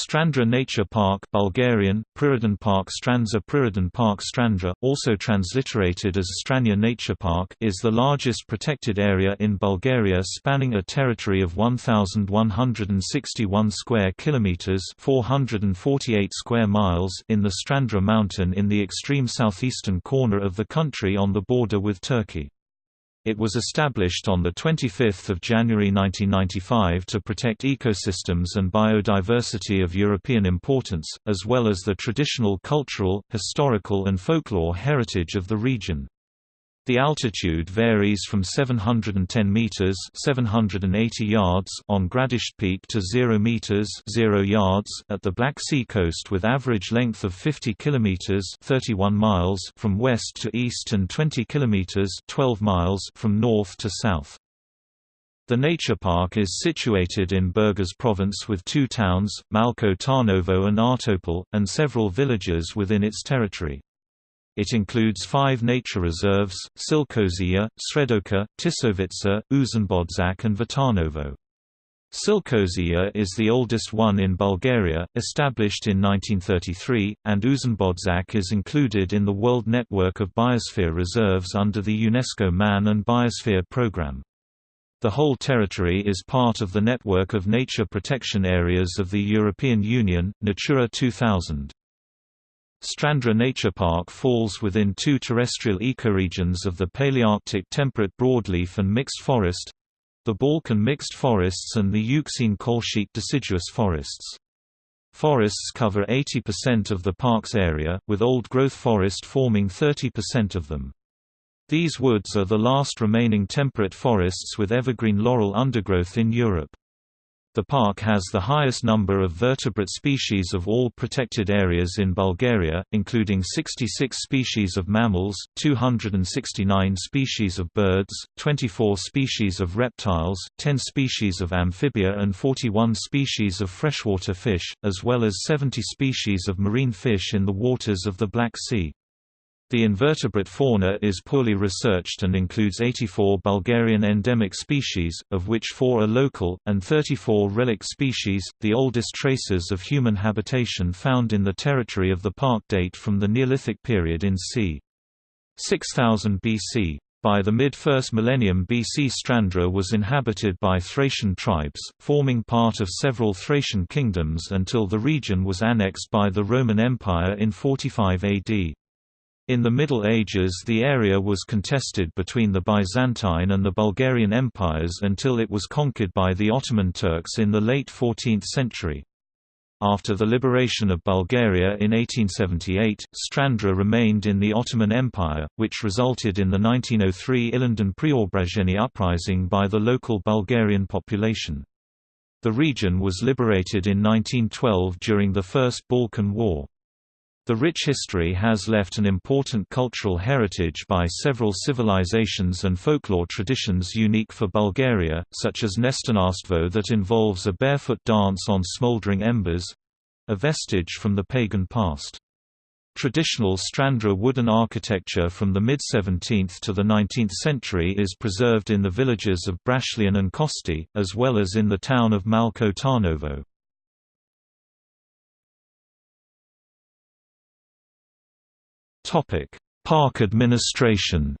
Strandzha Nature Park Bulgarian, Prirodan Park Strandzha Prirodan Park Strandzha, also transliterated as Stranya Nature Park is the largest protected area in Bulgaria spanning a territory of 1,161 square kilometres 448 square miles in the Strandzha mountain in the extreme southeastern corner of the country on the border with Turkey. It was established on 25 January 1995 to protect ecosystems and biodiversity of European importance, as well as the traditional cultural, historical and folklore heritage of the region. The altitude varies from 710 meters (780 yards) on Gradište Peak to 0 meters (0 yards) at the Black Sea coast with average length of 50 kilometers (31 miles) from west to east and 20 kilometers (12 miles) from north to south. The nature park is situated in Burgas province with two towns, Malko Tarnovo and Ahtopol, and several villages within its territory. It includes five nature reserves, Silkozija, Sredoka, Tisovitsa, Uzunbodzak and Vitanovo. Silkozija is the oldest one in Bulgaria, established in 1933, and Uzunbodzak is included in the World Network of Biosphere Reserves under the UNESCO Man and Biosphere Programme. The whole territory is part of the network of nature protection areas of the European Union, Natura 2000. Strandzha Nature Park falls within two terrestrial ecoregions of the Palearctic temperate broadleaf and mixed forest the Balkan mixed forests and the Euxine Colchic deciduous forests. Forests cover 80% of the park's area, with old-growth forest forming 30% of them. These woods are the last remaining temperate forests with evergreen laurel undergrowth in Europe. The park has the highest number of vertebrate species of all protected areas in Bulgaria, including 66 species of mammals, 269 species of birds, 24 species of reptiles, 10 species of amphibia and 41 species of freshwater fish, as well as 70 species of marine fish in the waters of the Black Sea. The invertebrate fauna is poorly researched and includes 84 Bulgarian endemic species, of which 4 are local, and 34 relic species. The oldest traces of human habitation found in the territory of the park date from the Neolithic period in c. 6000 BC. By the mid-1st millennium BC Strandzha was inhabited by Thracian tribes, forming part of several Thracian kingdoms until the region was annexed by the Roman Empire in 45 AD. In the Middle Ages the area was contested between the Byzantine and the Bulgarian empires until it was conquered by the Ottoman Turks in the late 14th century. After the liberation of Bulgaria in 1878, Strandzha remained in the Ottoman Empire, which resulted in the 1903 Ilinden Preobrazhenie uprising by the local Bulgarian population. The region was liberated in 1912 during the First Balkan War. The rich history has left an important cultural heritage by several civilizations and folklore traditions unique for Bulgaria, such as Nestinarstvo that involves a barefoot dance on smoldering embers—a vestige from the pagan past. Traditional Strandzha wooden architecture from the mid-17th to the 19th century is preserved in the villages of Brashlian and Kosti, as well as in the town of Malko Tarnovo. Topic: Park administration.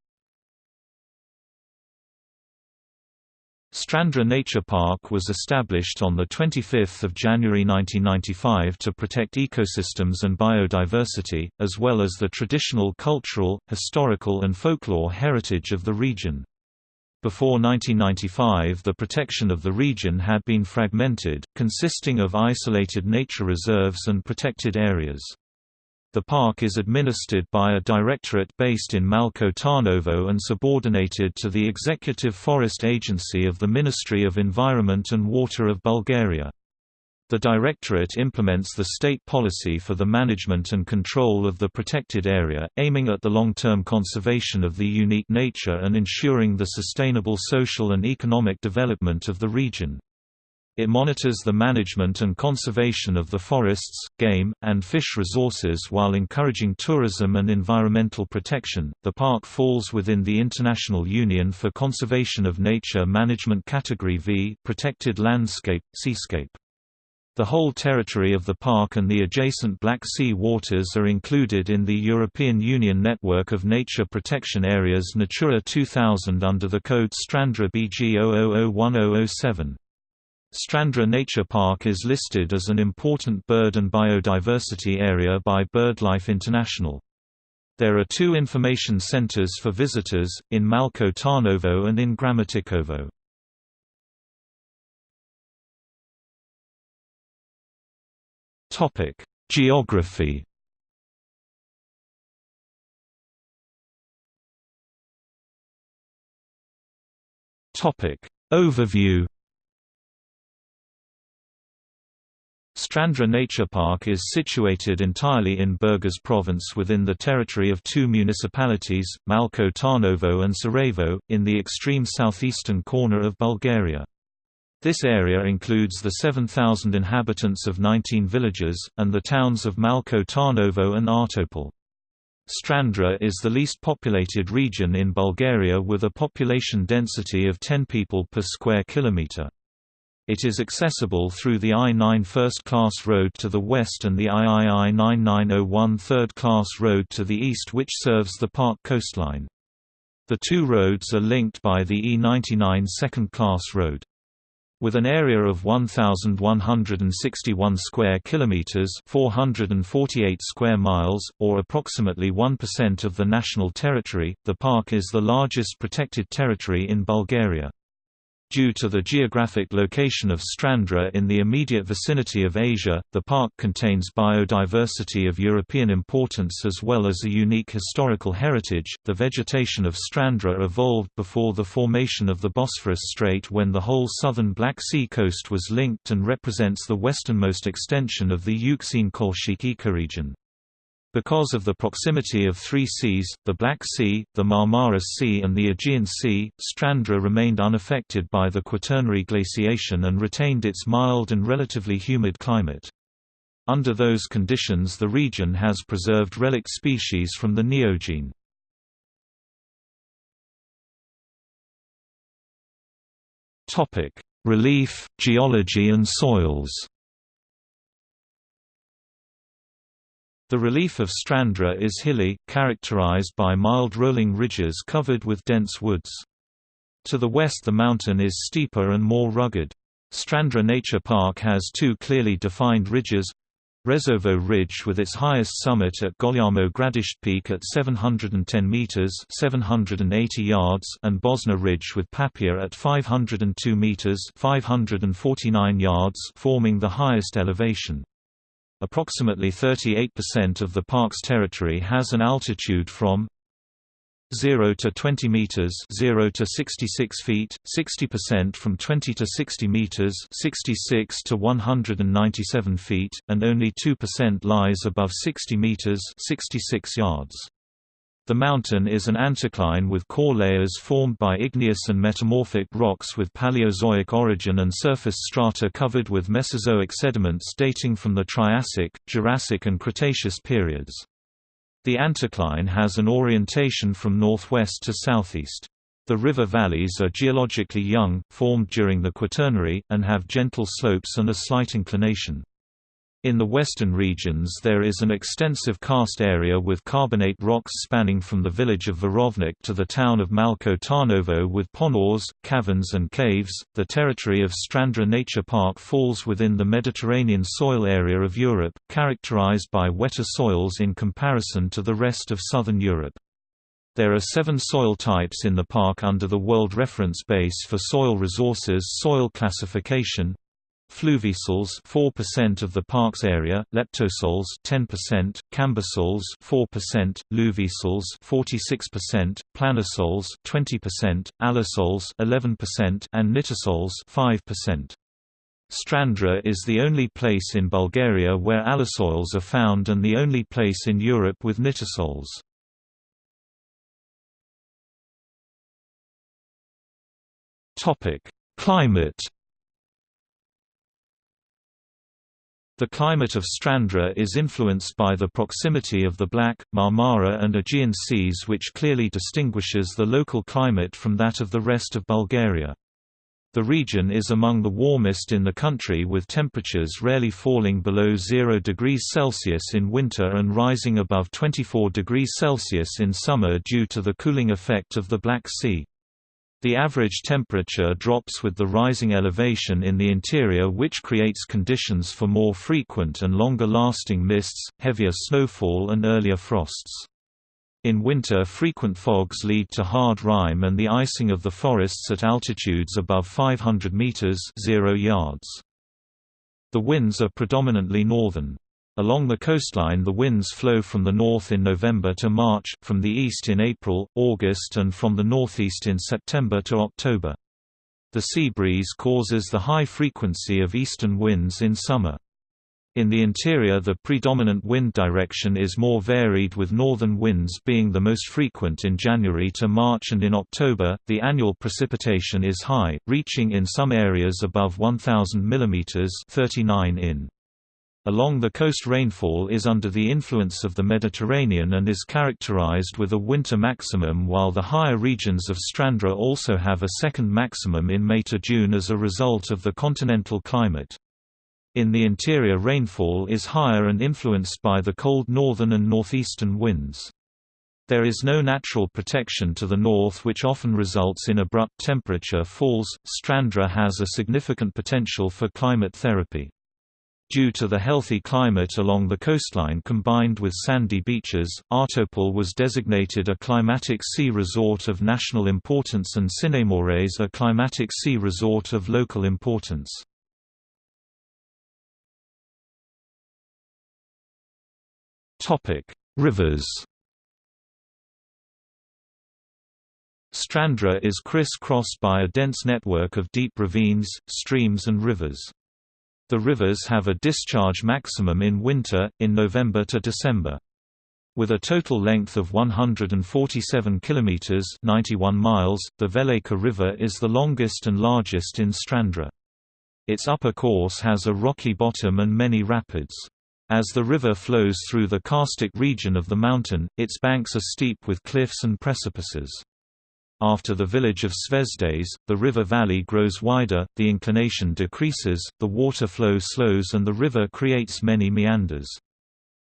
Strandzha Nature Park was established on 25 January 1995 to protect ecosystems and biodiversity, as well as the traditional cultural, historical and folklore heritage of the region. Before 1995 the protection of the region had been fragmented, consisting of isolated nature reserves and protected areas. The park is administered by a directorate based in Malko Tarnovo and subordinated to the Executive Forest Agency of the Ministry of Environment and Water of Bulgaria. The Directorate implements the state policy for the management and control of the protected area, aiming at the long-term conservation of the unique nature and ensuring the sustainable social and economic development of the region. It monitors the management and conservation of the forests, game, and fish resources while encouraging tourism and environmental protection. The park falls within the International Union for Conservation of Nature Management Category V, Protected Landscape, Seascape. The whole territory of the park and the adjacent Black Sea waters are included in the European Union network of nature protection areas Natura 2000 under the code Strandzha BG 0001007. Strandzha Nature Park is listed as an important bird and biodiversity area by BirdLife International. There are two information centers for visitors, in Malko Tarnovo and in Gramatikovo. Geography. Overview. Strandzha Nature Park is situated entirely in Burgas province within the territory of two municipalities, Malko Tarnovo and Tsarevo, in the extreme southeastern corner of Bulgaria. This area includes the 7,000 inhabitants of 19 villages, and the towns of Malko Tarnovo and Ahtopol. Strandzha is the least populated region in Bulgaria with a population density of 10 people per square kilometre. It is accessible through the I-9 first-class road to the west and the III 9901 third-class road to the east which serves the park coastline. The two roads are linked by the E99 second-class road. With an area of 1161 square kilometers, 448 square miles, or approximately 1% of the national territory, the park is the largest protected territory in Bulgaria. Due to the geographic location of Strandzha in the immediate vicinity of Asia, the park contains biodiversity of European importance as well as a unique historical heritage. The vegetation of Strandzha evolved before the formation of the Bosphorus Strait when the whole southern Black Sea coast was linked and represents the westernmost extension of the Euxine Colchic ecoregion. Because of the proximity of three seas, the Black Sea, the Marmara Sea and the Aegean Sea, Strandzha remained unaffected by the Quaternary glaciation and retained its mild and relatively humid climate. Under those conditions the region has preserved relic species from the Neogene. Relief, geology and soils The relief of Strandzha is hilly, characterized by mild rolling ridges covered with dense woods. To the west the mountain is steeper and more rugged. Strandzha Nature Park has two clearly defined ridges Rezovo Ridge with its highest summit at Golyamo Gradisht Peak at 710 meters (780 yards) and Bosna Ridge with Papia at 502 meters (549 yards) forming the highest elevation. Approximately 38% of the park's territory has an altitude from 0 to 20 meters 0 to 66 feet 60% from 20 to 60 meters 66 to 197 feet and only 2% lies above 60 meters 66 yards the mountain is an anticline with core layers formed by igneous and metamorphic rocks with Paleozoic origin and surface strata covered with Mesozoic sediments dating from the Triassic, Jurassic and Cretaceous periods. The anticline has an orientation from northwest to southeast. The river valleys are geologically young, formed during the Quaternary, and have gentle slopes and a slight inclination. In the western regions there is an extensive karst area with carbonate rocks spanning from the village of Verovnik to the town of Malko Tarnovo with ponors, caverns and caves. The territory of Strandzha Nature Park falls within the Mediterranean soil area of Europe, characterized by wetter soils in comparison to the rest of southern Europe. There are seven soil types in the park under the World Reference Base for Soil Resources soil classification Fluvisols 4% of the park's area, leptosols 10%, cambisols 4%, luvisols 46%, planosols 20%, alisols 11% and nitisols 5%. Strandzha is the only place in Bulgaria where alisols are found and the only place in Europe with nitisols. Climate The climate of Strandzha is influenced by the proximity of the Black, Marmara and Aegean seas which clearly distinguishes the local climate from that of the rest of Bulgaria. The region is among the warmest in the country with temperatures rarely falling below 0 degrees Celsius in winter and rising above 24 degrees Celsius in summer due to the cooling effect of the Black Sea. The average temperature drops with the rising elevation in the interior which creates conditions for more frequent and longer-lasting mists, heavier snowfall and earlier frosts. In winter frequent fogs lead to hard rime and the icing of the forests at altitudes above 500 meters 0 yards. The winds are predominantly northern. Along the coastline the winds flow from the north in November to March, from the east in April, August and from the northeast in September to October. The sea breeze causes the high frequency of eastern winds in summer. In the interior the predominant wind direction is more varied with northern winds being the most frequent in January to March and in October, the annual precipitation is high, reaching in some areas above 1000 mm 39 in. Along the coast rainfall is under the influence of the Mediterranean and is characterized with a winter maximum while the higher regions of Strandzha also have a second maximum in May to June as a result of the continental climate. In the interior rainfall is higher and influenced by the cold northern and northeastern winds. There is no natural protection to the north which often results in abrupt temperature falls. Strandzha has a significant potential for climate therapy. Due to the healthy climate along the coastline combined with sandy beaches, Ahtopol was designated a climatic sea resort of national importance and Sinémores a climatic sea resort of local importance. Topic: Rivers. Strandzha is criss-crossed by a dense network of deep ravines, streams and rivers. The rivers have a discharge maximum in winter, in November to December. With a total length of 147 kilometers (91 miles), the Velika River is the longest and largest in Strandzha. Its upper course has a rocky bottom and many rapids. As the river flows through the karstic region of the mountain, its banks are steep with cliffs and precipices. After the village of Zvezdes, the river valley grows wider, the inclination decreases, the water flow slows and the river creates many meanders.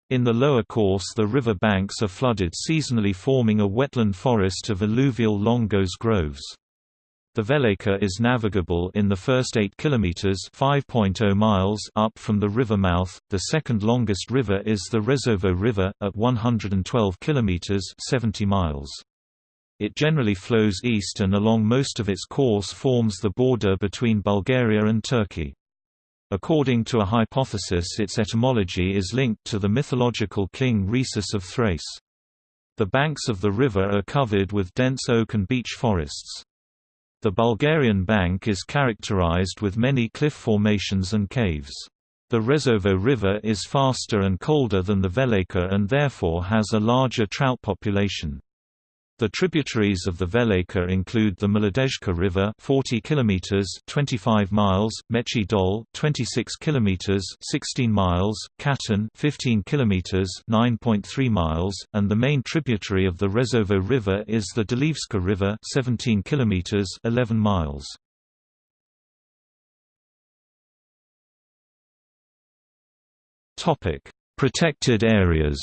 In the lower course the river banks are flooded seasonally forming a wetland forest of alluvial longos groves. The Velika is navigable in the first 8 kilometers (5.0 miles) up from the river mouth. The second longest river is the Rezovo River at 112 kilometers (70 miles). It generally flows east and along most of its course forms the border between Bulgaria and Turkey. According to a hypothesis its etymology is linked to the mythological king Rhesus of Thrace. The banks of the river are covered with dense oak and beech forests. The Bulgarian bank is characterized with many cliff formations and caves. The Rezovo River is faster and colder than the Velika and therefore has a larger trout population. The tributaries of the Velika include the Mladezhka River 40 kilometers 25 miles, Mechi Dol 26 kilometers 16 miles, Katon 15 kilometers 9.3 miles, and the main tributary of the Rezovo River is the Delivska River 17 kilometers 11 miles. Topic: Protected areas.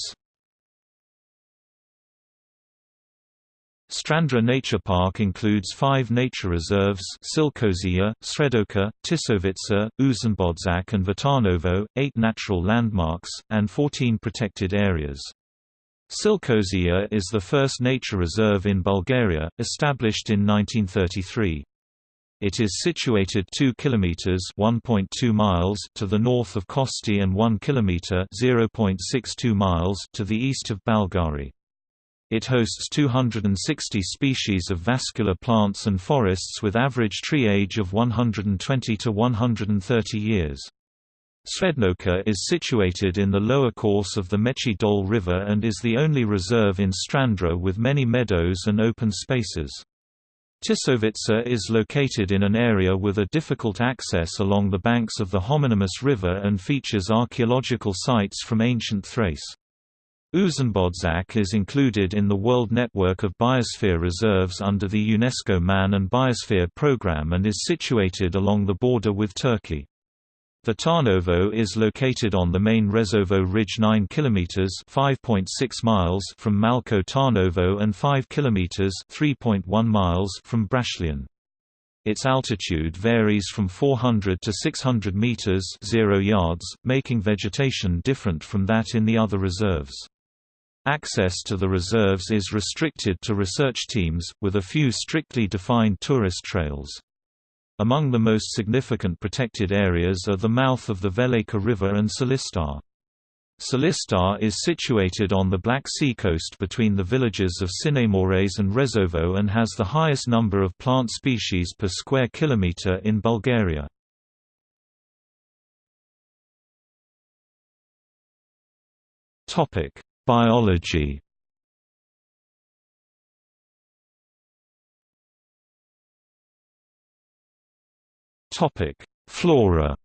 Strandzha Nature Park includes five nature reserves Silkozia, Sredoka, Tisovitsa, Uzenbodzak and Vitanovo, eight natural landmarks, and 14 protected areas. Silkozia is the first nature reserve in Bulgaria, established in 1933. It is situated 2 kilometers (1.2 miles) to the north of Kosti and 1 kilometer (0.62 miles) to the east of Balgari. It hosts 260 species of vascular plants and forests with average tree age of 120 to 130 years. Sredoka is situated in the lower course of the Mechi Dol River and is the only reserve in Strandzha with many meadows and open spaces. Tisovitsa is located in an area with a difficult access along the banks of the homonymous river and features archaeological sites from ancient Thrace. Uzunbodzak is included in the World Network of Biosphere Reserves under the UNESCO Man and Biosphere Programme and is situated along the border with Turkey. The Tarnovo is located on the main Rezovo Ridge 9 km (5.6 miles) from Malko Tarnovo and 5 km (3.1 miles) from Brashlian. Its altitude varies from 400 to 600 meters (0 yards), making vegetation different from that in the other reserves. Access to the reserves is restricted to research teams, with a few strictly defined tourist trails. Among the most significant protected areas are the mouth of the Velika River and Silistar. Silistar is situated on the Black Sea coast between the villages of Sinemores and Rezovo and has the highest number of plant species per square kilometer in Bulgaria. Topic: Biology Flora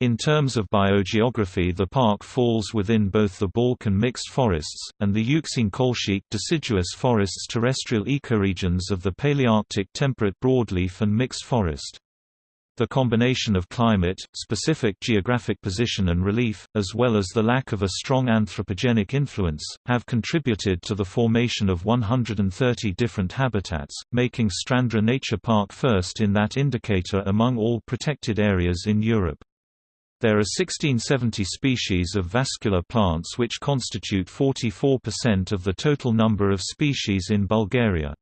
In terms of biogeography the park falls within both the Balkan mixed forests, and the Euxine-Colchic deciduous forests terrestrial ecoregions of the Palearctic temperate broadleaf and mixed forest. The combination of climate, specific geographic position and relief, as well as the lack of a strong anthropogenic influence, have contributed to the formation of 130 different habitats, making Strandzha Nature Park first in that indicator among all protected areas in Europe. There are 1670 species of vascular plants which constitute 44% of the total number of species in Bulgaria.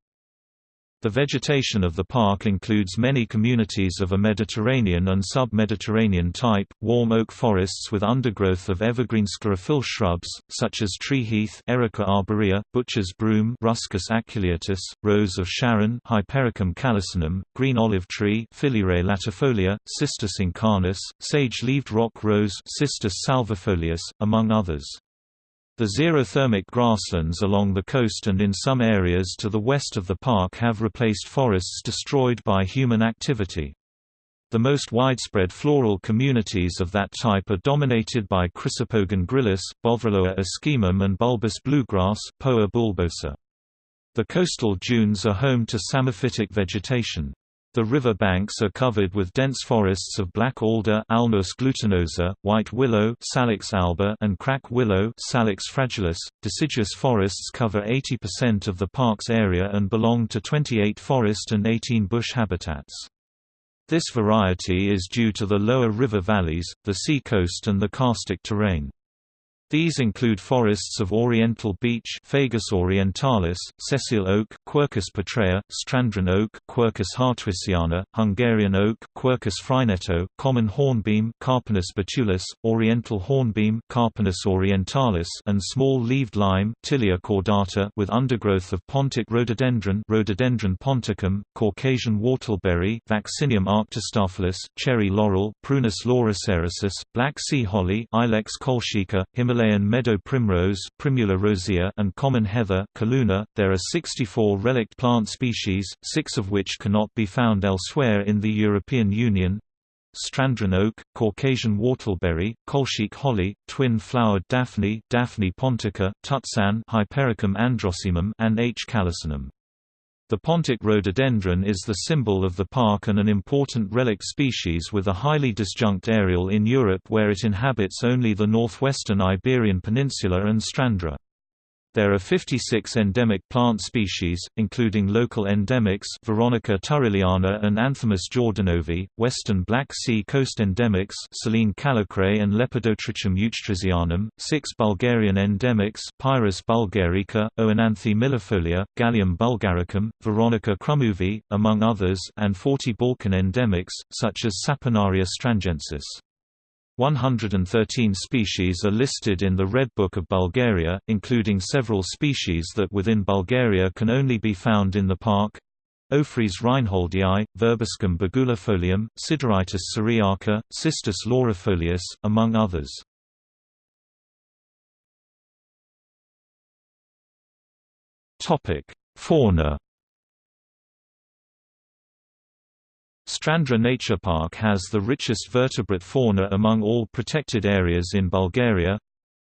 The vegetation of the park includes many communities of a Mediterranean and sub-Mediterranean type, warm oak forests with undergrowth of evergreen sclerophyll shrubs, such as tree heath Erica arborea, butcher's broom Ruscus aculeatus, rose of Sharon Hypericum calycinum, green olive tree Phillyrea latifolia, Cistus incanus, sage-leaved rock rose Cistus salviifolius, among others. The xerothermic grasslands along the coast and in some areas to the west of the park have replaced forests destroyed by human activity. The most widespread floral communities of that type are dominated by Chrysopogon gryllus, Bothriochloa ischaemum and bulbous bluegrass Poa bulbosa. The coastal dunes are home to psammophytic vegetation. The river banks are covered with dense forests of black alder Alnus glutinosa, white willow Salix alba and crack willow Salix fragilis. Deciduous forests cover 80% of the park's area and belong to 28 forest and 18 bush habitats. This variety is due to the lower river valleys, the sea coast and the karstic terrain. These include forests of oriental beech Fagus orientalis, sessile oak Quercus petraea, Strandzha oak Quercus hartwisiana, Hungarian oak Quercus frainetto, common hornbeam Carpinus betulus, oriental hornbeam Carpinus orientalis and small-leaved lime Tilia cordata with undergrowth of pontic rhododendron Rhododendron ponticum, Caucasian whortleberry Vaccinium arctostaphylos, cherry laurel Prunus laurocerasus, black sea holly Ilex colchica, Himalayan Himalayan meadow primrose Primula rosea and common heather Calluna. .There are 64 relict plant species, six of which cannot be found elsewhere in the European Union. Strandzha oak, Caucasian whortleberry, colchic holly, twin-flowered daphne Daphne pontica, tutsan Hypericum androsaemum and H. calycinum. The pontic rhododendron is the symbol of the park and an important relic species with a highly disjunct areal in Europe where it inhabits only the northwestern Iberian Peninsula and Strandzha. There are 56 endemic plant species, including local endemics Veronica turriliana and Anthemis jordanovi, western Black Sea coast endemics Silene caliacrae and Lepidotrichum uechtritzianum, six Bulgarian endemics Pyrus bulgarica, Oenanthe millefolia, Galium bulgaricum, Veronica crumuvi, among others and 40 Balkan endemics, such as Saponaria stranjensis. 113 species are listed in the Red Book of Bulgaria, including several species that within Bulgaria can only be found in the park. Ophrys reinholdii, Verbascum bugulifolium, Sideritis syriaca, Cistus laurifolius, among others. Fauna Strandzha Nature Park has the richest vertebrate fauna among all protected areas in Bulgaria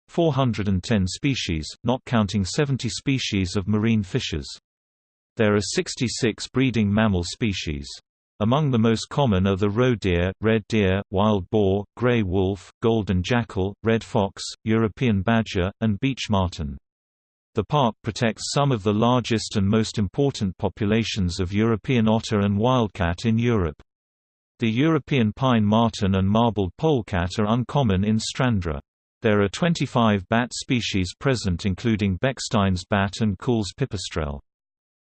410 species, not counting 70 species of marine fishes. There are 66 breeding mammal species. Among the most common are the roe deer, red deer, wild boar, grey wolf, golden jackal, red fox, European badger, and beech marten. The park protects some of the largest and most important populations of European otter and wildcat in Europe. The European pine marten and marbled polecat are uncommon in Strandzha. There are 25 bat species present including Bechstein's bat and Kuhl's pipistrelle.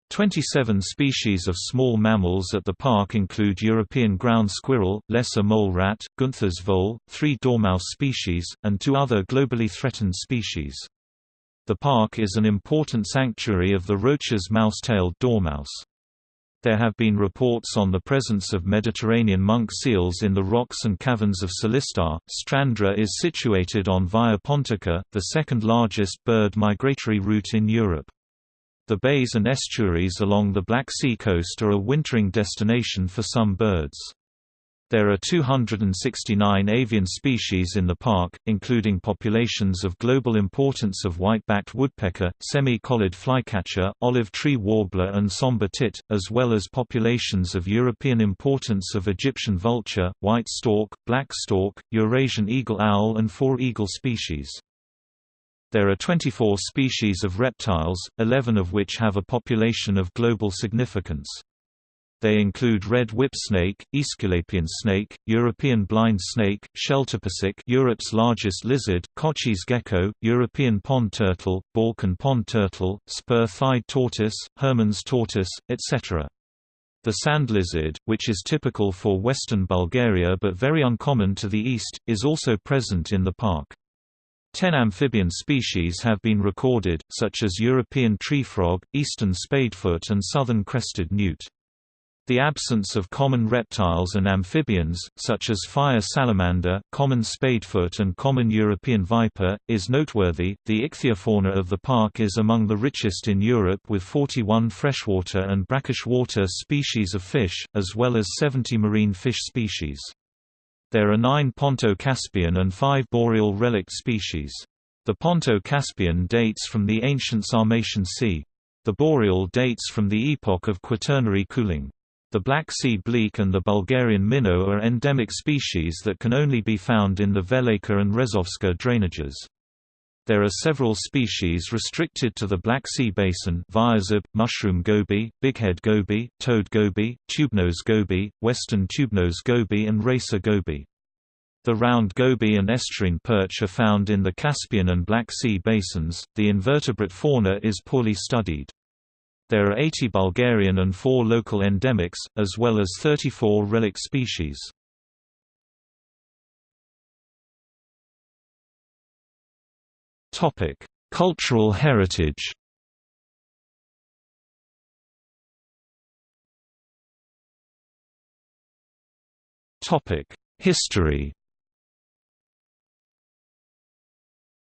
27 species of small mammals at the park include European ground squirrel, lesser mole rat, Gunther's vole, three dormouse species, and two other globally threatened species. The park is an important sanctuary of the Roach's mouse-tailed dormouse. There have been reports on the presence of Mediterranean monk seals in the rocks and caverns of Silistar. Strandzha is situated on Via Pontica, the second largest bird migratory route in Europe. The bays and estuaries along the Black Sea coast are a wintering destination for some birds. There are 269 avian species in the park, including populations of global importance of white-backed woodpecker, semi-collared flycatcher, olive tree warbler and somber tit, as well as populations of European importance of Egyptian vulture, white stork, black stork, Eurasian eagle owl and four eagle species. There are 24 species of reptiles, 11 of which have a population of global significance. They include red whip snake, Aesculapian snake, European blind snake, Sheltopusik Europe's largest lizard, Kotschy's gecko, European pond turtle, Balkan pond turtle, spur-thighed tortoise, Herman's tortoise, etc. The sand lizard, which is typical for western Bulgaria but very uncommon to the east, is also present in the park. Ten amphibian species have been recorded, such as European tree frog, eastern spadefoot and southern crested newt. The absence of common reptiles and amphibians, such as fire salamander, common spadefoot, and common European viper, is noteworthy. The ichthyofauna of the park is among the richest in Europe with 41 freshwater and brackish water species of fish, as well as 70 marine fish species. There are nine Ponto-Caspian and five boreal relict species. The Ponto-Caspian dates from the ancient Sarmatian Sea. The boreal dates from the epoch of Quaternary cooling. The Black Sea bleak and the Bulgarian minnow are endemic species that can only be found in the Velika and Rezovska drainages. There are several species restricted to the Black Sea basin Viazib, mushroom goby, bighead goby, toad goby, tubenose goby, western tubenose goby and racer goby. The round goby and estuarine perch are found in the Caspian and Black Sea basins. The invertebrate fauna is poorly studied. There are 80 Bulgarian and 4 local endemics, as well as 34 relic species. Cultural heritage. History.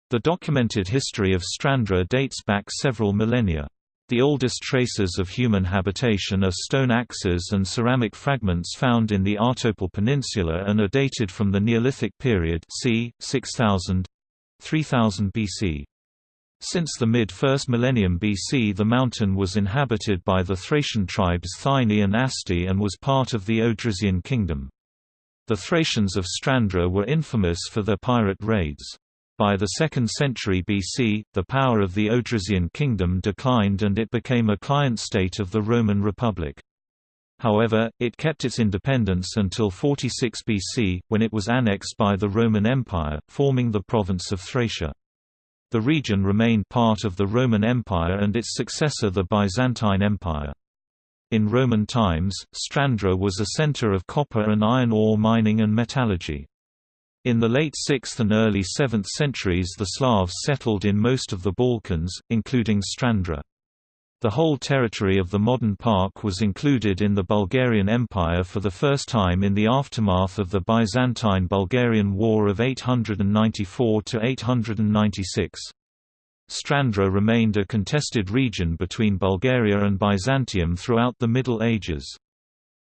The documented history of Strandzha dates back several millennia. The oldest traces of human habitation are stone axes and ceramic fragments found in the Ahtopol Peninsula and are dated from the Neolithic period c. 6000 3000 BC. Since the mid-1st millennium BC the mountain was inhabited by the Thracian tribes Thyni and Asti and was part of the Odrysian kingdom. The Thracians of Strandzha were infamous for their pirate raids. By the 2nd century BC, the power of the Odrysian kingdom declined and it became a client state of the Roman Republic. However, it kept its independence until 46 BC, when it was annexed by the Roman Empire, forming the province of Thracia. The region remained part of the Roman Empire and its successor the Byzantine Empire. In Roman times, Strandzha was a center of copper and iron ore mining and metallurgy. In the late 6th and early 7th centuries the Slavs settled in most of the Balkans, including Strandzha. The whole territory of the modern park was included in the Bulgarian Empire for the first time in the aftermath of the Byzantine-Bulgarian War of 894–896. Strandzha remained a contested region between Bulgaria and Byzantium throughout the Middle Ages.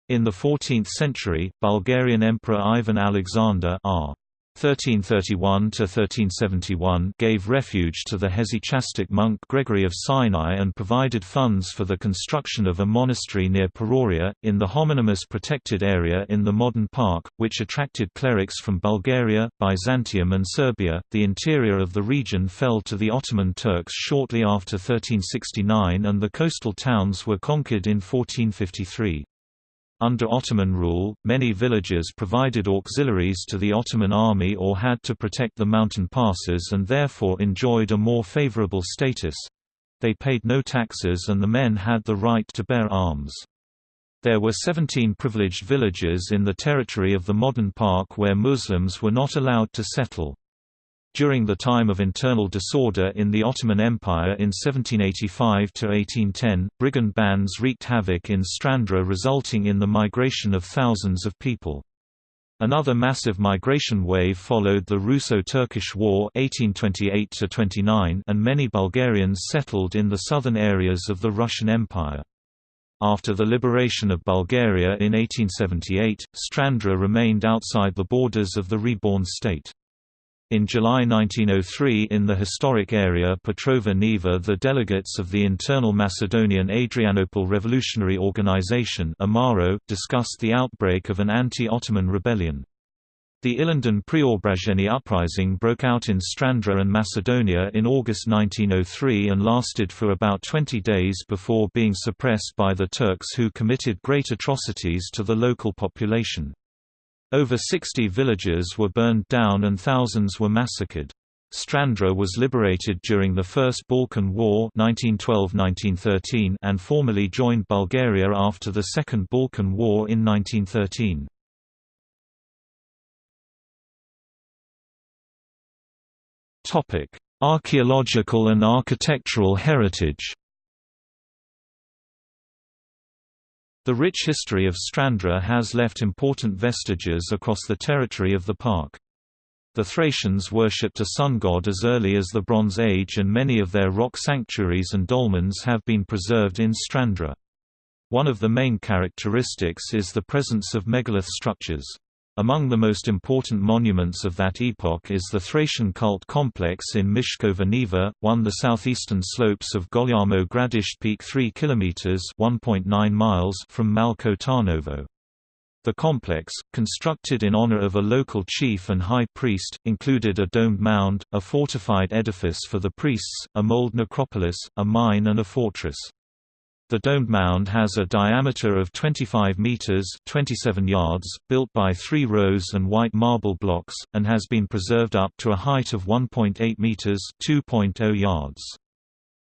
In the 14th century, Bulgarian Emperor Ivan Alexander r. 1331–1371 gave refuge to the hesychastic monk Gregory of Sinai and provided funds for the construction of a monastery near Paroria, in the homonymous protected area in the modern park, which attracted clerics from Bulgaria, Byzantium and Serbia. The interior of the region fell to the Ottoman Turks shortly after 1369 and the coastal towns were conquered in 1453. Under Ottoman rule, many villages provided auxiliaries to the Ottoman army or had to protect the mountain passes and therefore enjoyed a more favorable status. They paid no taxes and the men had the right to bear arms. There were 17 privileged villages in the territory of the modern park where Muslims were not allowed to settle. During the time of internal disorder in the Ottoman Empire in 1785–1810, brigand bands wreaked havoc in Strandzha resulting in the migration of thousands of people. Another massive migration wave followed the Russo-Turkish War 1828 and many Bulgarians settled in the southern areas of the Russian Empire. After the liberation of Bulgaria in 1878, Strandzha remained outside the borders of the reborn state. In July 1903 in the historic area Petrova Neva the delegates of the Internal Macedonian Adrianople Revolutionary Organization IMARO discussed the outbreak of an anti-Ottoman rebellion. The Ilinden Preobrazhenie uprising broke out in Strandzha and Macedonia in August 1903 and lasted for about 20 days before being suppressed by the Turks who committed great atrocities to the local population. Over 60 villages were burned down and thousands were massacred. Strandzha was liberated during the First Balkan War 1912–1913 and formally joined Bulgaria after the Second Balkan War in 1913. Archaeological and architectural heritage The rich history of Strandzha has left important vestiges across the territory of the park. The Thracians worshipped a sun god as early as the Bronze Age and many of their rock sanctuaries and dolmens have been preserved in Strandzha. One of the main characteristics is the presence of megalith structures. Among the most important monuments of that epoch is the Thracian cult complex in Mishkova Neva, one the southeastern slopes of Golyamo Gradišt Peak 3 km (1.9 miles) from Malko Tarnovo. The complex, constructed in honor of a local chief and high priest, included a domed mound, a fortified edifice for the priests, a mold necropolis, a mine and a fortress. The domed mound has a diameter of 25 meters (27 yards), built by three rows and white marble blocks, and has been preserved up to a height of 1.8 meters (2.0 yards).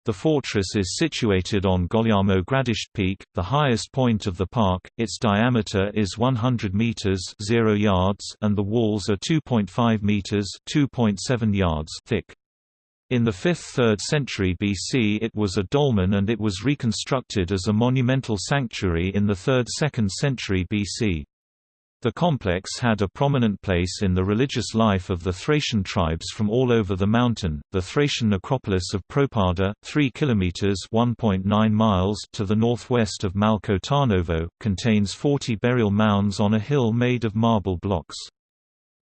The fortress is situated on Golyamo Gradišt Peak, the highest point of the park. Its diameter is 100 meters (0 yards) and the walls are 2.5 meters (2.7 yards) thick. In the 5th–3rd century BC it was a dolmen and it was reconstructed as a monumental sanctuary in the 3rd–2nd century BC. The complex had a prominent place in the religious life of the Thracian tribes from all over the mountain. The Thracian necropolis of Propada, 3 kilometers (1.9 miles) to the northwest of Malko Tarnovo, contains 40 burial mounds on a hill made of marble blocks.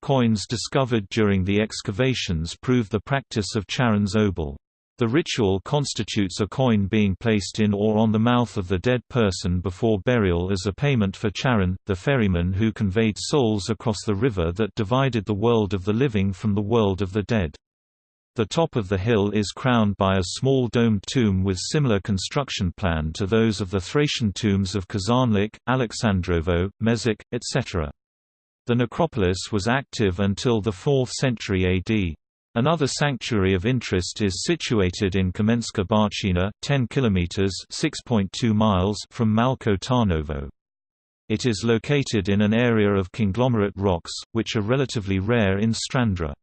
Coins discovered during the excavations prove the practice of Charon's obol. The ritual constitutes a coin being placed in or on the mouth of the dead person before burial as a payment for Charon, the ferryman who conveyed souls across the river that divided the world of the living from the world of the dead. The top of the hill is crowned by a small domed tomb with similar construction plan to those of the Thracian tombs of Kazanlak, Alexandrovo, Mezek, etc. The necropolis was active until the 4th century AD. Another sanctuary of interest is situated in Kamenska Barchina, 10 kilometers (6.2 miles) from Malko Tarnovo. It is located in an area of conglomerate rocks, which are relatively rare in Strandzha.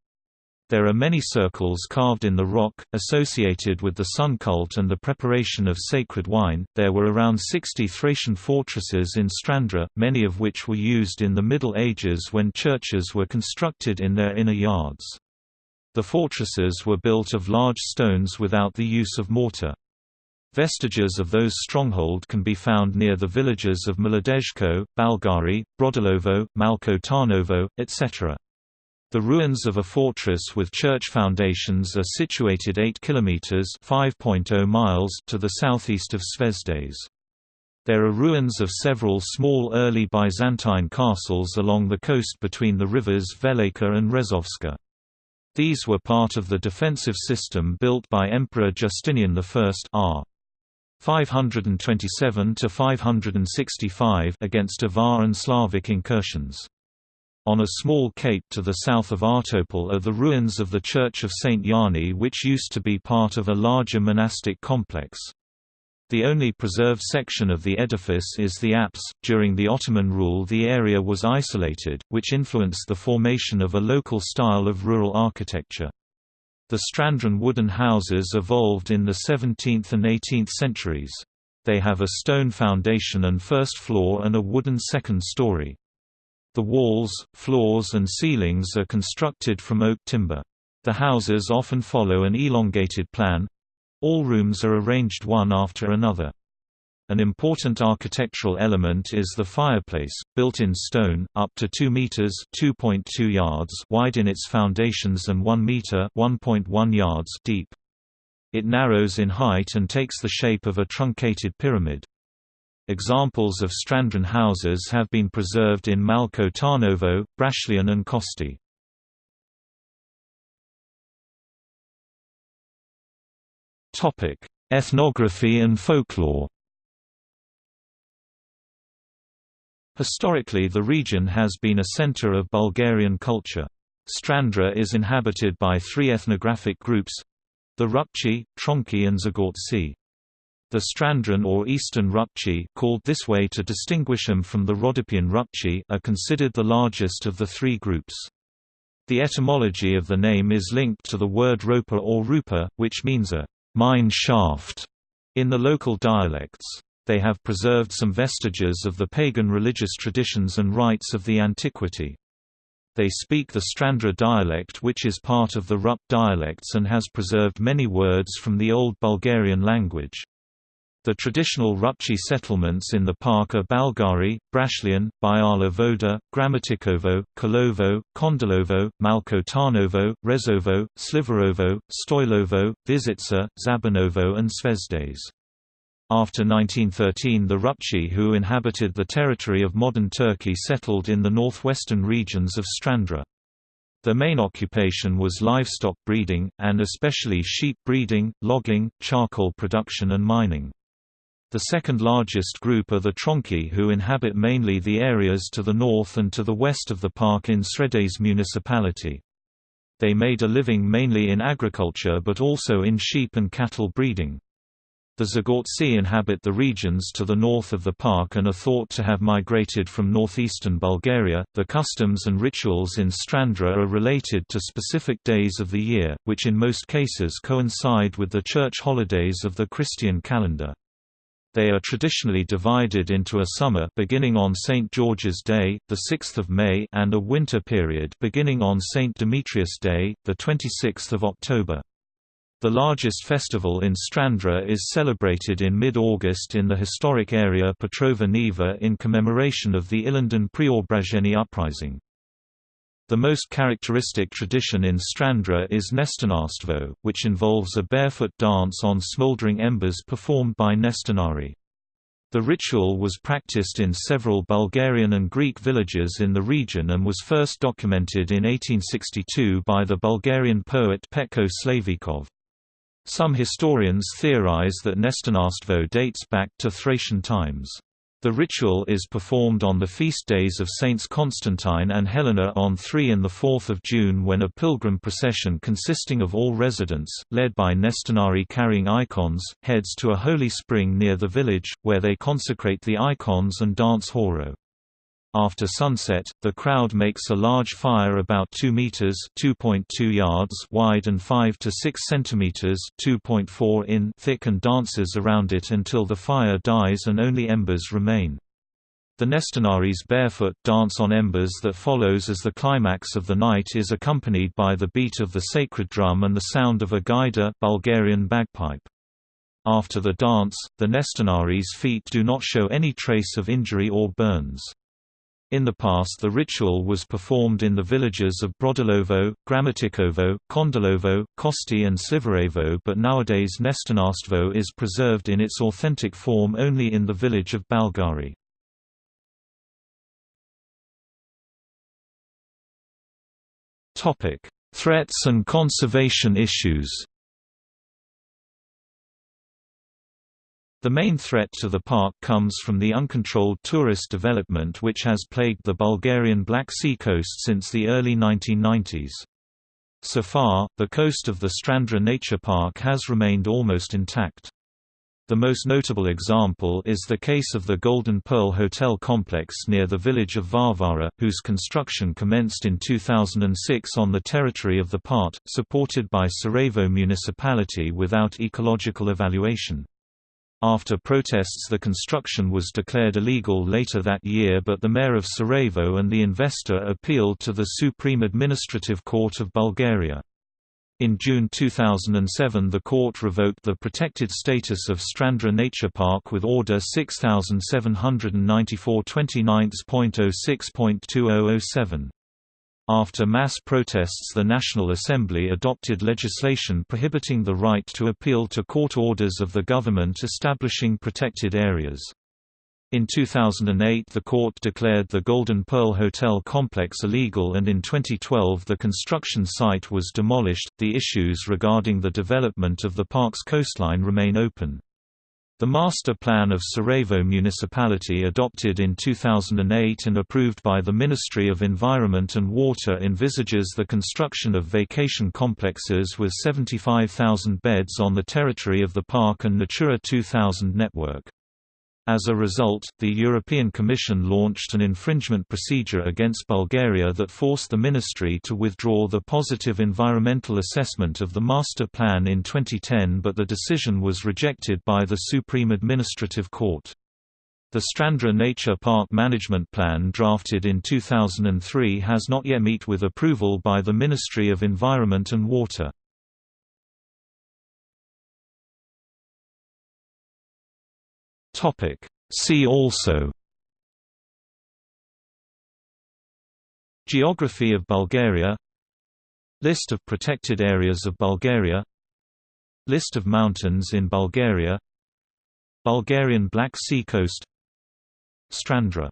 There are many circles carved in the rock, associated with the sun cult and the preparation of sacred wine. There were around 60 Thracian fortresses in Strandzha, many of which were used in the Middle Ages when churches were constructed in their inner yards. The fortresses were built of large stones without the use of mortar. Vestiges of those stronghold can be found near the villages of Mladejko, Balgari, Brodilovo, Malko Tarnovo, etc. The ruins of a fortress with church foundations are situated 8 kilometers (5.0 miles) to the southeast of Zvezdes. There are ruins of several small early Byzantine castles along the coast between the rivers Velika and Rezovska. These were part of the defensive system built by Emperor Justinian I r. 527 to 565 against Avar and Slavic incursions. On a small cape to the south of Ahtopol are the ruins of the Church of St. Yanni which used to be part of a larger monastic complex. The only preserved section of the edifice is the apse. During the Ottoman rule, the area was isolated, which influenced the formation of a local style of rural architecture. The Strandzha wooden houses evolved in the 17th and 18th centuries. They have a stone foundation and first floor and a wooden second story. The walls, floors and ceilings are constructed from oak timber. The houses often follow an elongated plan. All rooms are arranged one after another. An important architectural element is the fireplace, built in stone, up to 2 meters (2.2 yards) wide in its foundations and 1 meter (1.1 yards) deep. It narrows in height and takes the shape of a truncated pyramid. Examples of Strandzha houses have been preserved in Malko Tarnovo, Brashlian and Kosti. Ethnography and folklore Historically the region has been a center of Bulgarian culture. Strandzha is inhabited by three ethnographic groups—the Rupchi, Tronki and Zagortsi. The Strandzha or Eastern Rupchi called this way to distinguish them from the Rhodopean Rupchi are considered the largest of the three groups. The etymology of the name is linked to the word ropa or rupa, which means a mine shaft in the local dialects. They have preserved some vestiges of the pagan religious traditions and rites of the antiquity. They speak the Strandzha dialect which is part of the Rup dialects and has preserved many words from the Old Bulgarian language. The traditional Rupchi settlements in the park are Balgari, Brashlian, Biala Voda, Gramatikovo, Kolovo, Kondolovo, Malko Tarnovo, Rezovo, Slivarovo, Stoilovo, Vizitsa, Zabernovo and Zvezdets. After 1913 the Rupchi who inhabited the territory of modern Turkey settled in the northwestern regions of Strandzha. Their main occupation was livestock breeding, and especially sheep breeding, logging, charcoal production and mining. The second largest group are the Tronki who inhabit mainly the areas to the north and to the west of the park in Sredets municipality. They made a living mainly in agriculture but also in sheep and cattle breeding. The Zagortsi inhabit the regions to the north of the park and are thought to have migrated from northeastern Bulgaria. The customs and rituals in Strandzha are related to specific days of the year, which in most cases coincide with the church holidays of the Christian calendar. They are traditionally divided into a summer beginning on St. George's Day, the 6th of May, and a winter period beginning on St. Demetrius Day, the 26th of October. The largest festival in Strandzha is celebrated in mid-August in the historic area Petrova Niva in commemoration of the Ilinden Preobrazhenie uprising. The most characteristic tradition in Strandzha is Nestinarstvo, which involves a barefoot dance on smoldering embers performed by Nestinari. The ritual was practiced in several Bulgarian and Greek villages in the region and was first documented in 1862 by the Bulgarian poet Petko Slaveykov. Some historians theorize that Nestinarstvo dates back to Thracian times. The ritual is performed on the feast days of Saints Constantine and Helena on 3 and 4 June when a pilgrim procession consisting of all residents, led by Nestinari carrying icons, heads to a holy spring near the village, where they consecrate the icons and dance horo. After sunset, the crowd makes a large fire about 2 meters (2.2 yards) wide and 5 to 6 centimeters (2.4 in) thick and dances around it until the fire dies and only embers remain. The Nestinari's barefoot dance on embers that follows as the climax of the night is accompanied by the beat of the sacred drum and the sound of a gaida Bulgarian bagpipe. After the dance, the Nestinari's feet do not show any trace of injury or burns. In the past the ritual was performed in the villages of Brodilovo, Gramatikovo, Kondolovo, Kosti and Slivarovo but nowadays Nestinarstvo is preserved in its authentic form only in the village of Balgari. Threats and conservation issues The main threat to the park comes from the uncontrolled tourist development which has plagued the Bulgarian Black Sea coast since the early 1990s. So far, the coast of the Strandzha Nature Park has remained almost intact. The most notable example is the case of the Golden Pearl Hotel complex near the village of Varvara, whose construction commenced in 2006 on the territory of the part, supported by Tsarevo municipality without ecological evaluation. After protests the construction was declared illegal later that year but the mayor of Tsarevo and the investor appealed to the Supreme Administrative Court of Bulgaria. In June 2007 the court revoked the protected status of Strandzha Nature Park with Order 6794 29.06.2007. After mass protests the National Assembly adopted legislation prohibiting the right to appeal to court orders of the government establishing protected areas. In 2008 the court declared the Golden Pearl Hotel complex illegal and in 2012 the construction site was demolished. The issues regarding the development of the park's coastline remain open. The Master Plan of Tsarevo Municipality adopted in 2008 and approved by the Ministry of Environment and Water envisages the construction of vacation complexes with 75,000 beds on the territory of the park and Natura 2000 network. As a result, the European Commission launched an infringement procedure against Bulgaria that forced the ministry to withdraw the positive environmental assessment of the master plan in 2010 but the decision was rejected by the Supreme Administrative Court. The Strandzha Nature Park Management Plan drafted in 2003 has not yet met with approval by the Ministry of Environment and Water. Topic. See also. Geography of Bulgaria. List of protected areas of Bulgaria. List of mountains in Bulgaria. Bulgarian Black Sea coast. Strandzha.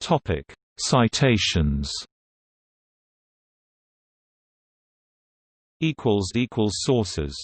Topic. Citations. Equals equals sources